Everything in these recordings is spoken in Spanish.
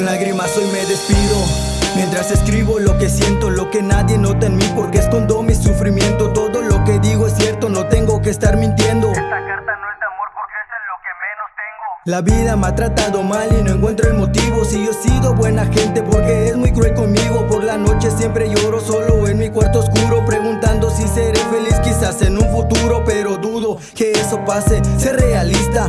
lágrimas hoy me despido. Mientras escribo lo que siento, lo que nadie nota en mí Porque escondo mi sufrimiento. Todo lo que digo es cierto, no tengo que estar mintiendo. Esta carta no es de amor porque es en lo que menos tengo. La vida me ha tratado mal y no encuentro el motivo. Si yo he sido buena gente porque es muy cruel conmigo. Por la noche siempre lloro solo en mi cuarto oscuro Preguntando si seré feliz quizás en un futuro Pero dudo que eso pase, ser realista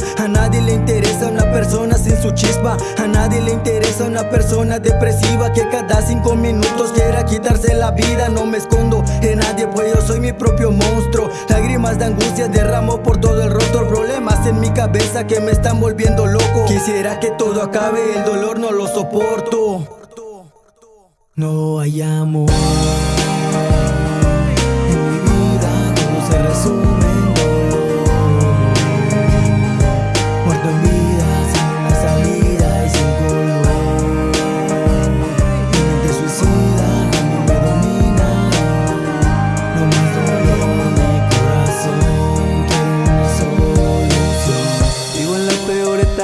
su chispa. A nadie le interesa una persona depresiva Que cada cinco minutos quiera quitarse la vida. No me escondo de nadie pues yo soy mi propio monstruo. Lágrimas de angustia derramo por todo el rostro Problemas en mi cabeza que me están volviendo loco. Quisiera que todo acabe, el dolor no lo soporto. No hay amor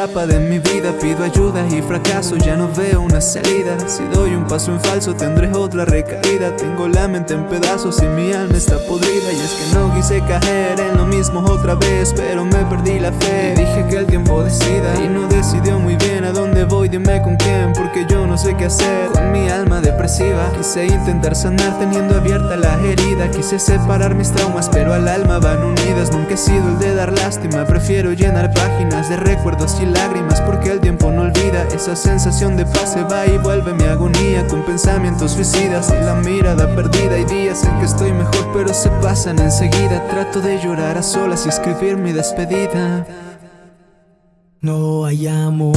etapa de mi vida. Pido ayuda y fracaso, ya no veo una salida. Si doy un paso en falso tendré otra recaída. Tengo la mente en pedazos y mi alma está podrida. Y es que no quise caer en lo mismo otra vez Pero me perdí la fe. Dije que el tiempo decida Y no decidió muy bien a dónde voy, dime con quién Porque yo no sé qué hacer. Con mi alma depresiva Quise intentar sanar teniendo abierta la herida Quise separar mis traumas pero al alma van unidas. Nunca he sido el de dar lástima Prefiero llenar páginas de recuerdos y lágrimas Porque el tiempo no olvida. Esa sensación de paz se va y vuelve mi agonía Con pensamientos suicidas y la mirada perdida. Hay días en que estoy mejor pero se pasan enseguida. Trato de llorar a solas y escribir mi despedida No hay amor